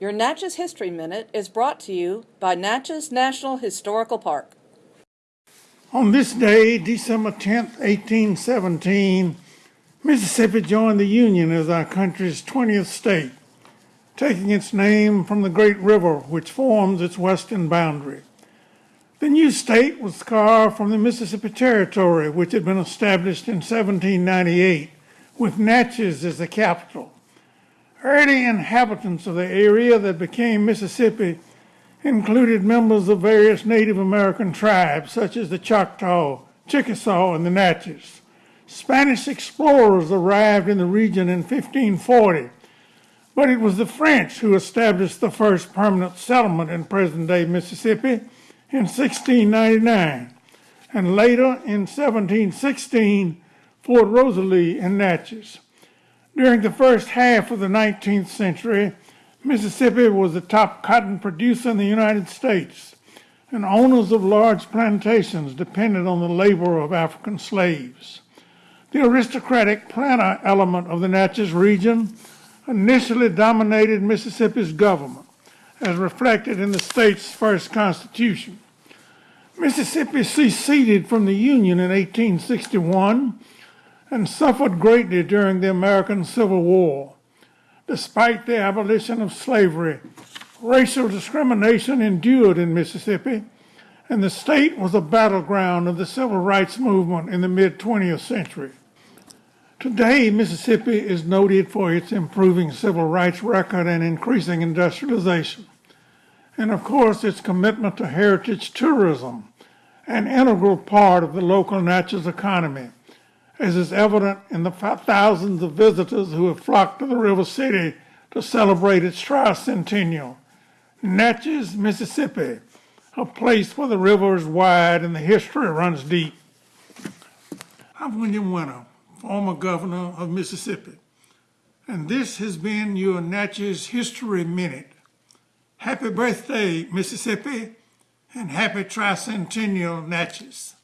Your Natchez History Minute is brought to you by Natchez National Historical Park. On this day, December 10th, 1817, Mississippi joined the Union as our country's 20th state, taking its name from the great river which forms its western boundary. The new state was carved from the Mississippi Territory, which had been established in 1798, with Natchez as the capital. Early inhabitants of the area that became Mississippi included members of various Native American tribes, such as the Choctaw, Chickasaw, and the Natchez. Spanish explorers arrived in the region in 1540, but it was the French who established the first permanent settlement in present-day Mississippi in 1699, and later in 1716, Fort Rosalie in Natchez. During the first half of the 19th century, Mississippi was the top cotton producer in the United States, and owners of large plantations depended on the labor of African slaves. The aristocratic planter element of the Natchez region initially dominated Mississippi's government, as reflected in the state's first constitution. Mississippi seceded from the Union in 1861 and suffered greatly during the American Civil War. Despite the abolition of slavery, racial discrimination endured in Mississippi, and the state was a battleground of the civil rights movement in the mid 20th century. Today, Mississippi is noted for its improving civil rights record and increasing industrialization. And of course, its commitment to heritage tourism, an integral part of the local Natchez economy as is evident in the thousands of visitors who have flocked to the River City to celebrate its tricentennial. Natchez, Mississippi, a place where the river is wide and the history runs deep. I'm William Winter, former governor of Mississippi, and this has been your Natchez History Minute. Happy birthday, Mississippi, and happy tricentennial Natchez.